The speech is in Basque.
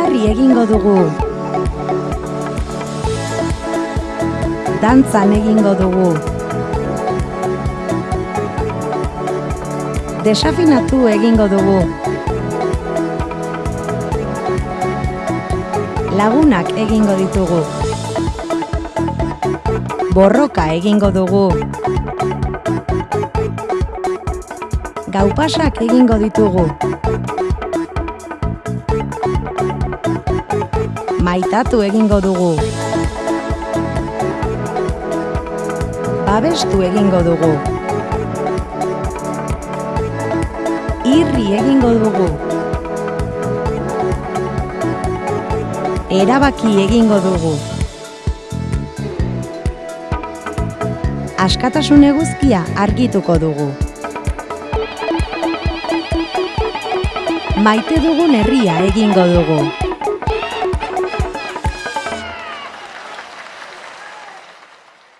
egingo dugu. Dantzan egingo dugu. Desafinatu egingo dugu. Lagunak egingo ditugu. Borroka egingo dugu. Gaupasak egingo ditugu. Maitatu egingo dugu. Babestu egingo dugu. Irri egingo dugu. Erabaki egingo dugu. Askatasun eguzkia argituko dugu. Maite dugun herria egingo dugu.